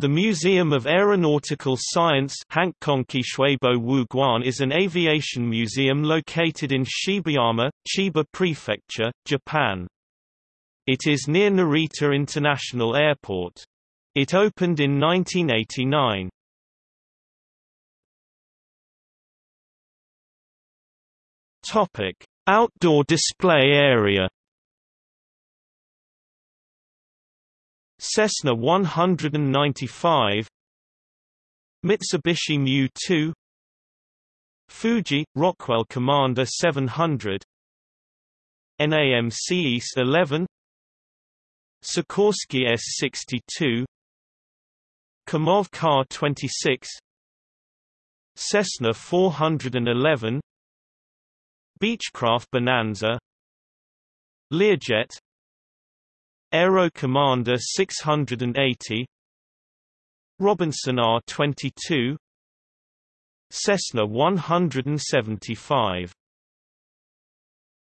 The Museum of Aeronautical Science is an aviation museum located in Shibayama, Chiba Prefecture, Japan. It is near Narita International Airport. It opened in 1989. Topic: Outdoor display area Cessna 195 Mitsubishi Mu-2 Fuji – Rockwell Commander 700 NAMC YS-11 Sikorsky S-62 Kamov Ka-26 Cessna 411 Beechcraft Bonanza Learjet Aero Commander 680 Robinson R-22 Cessna 175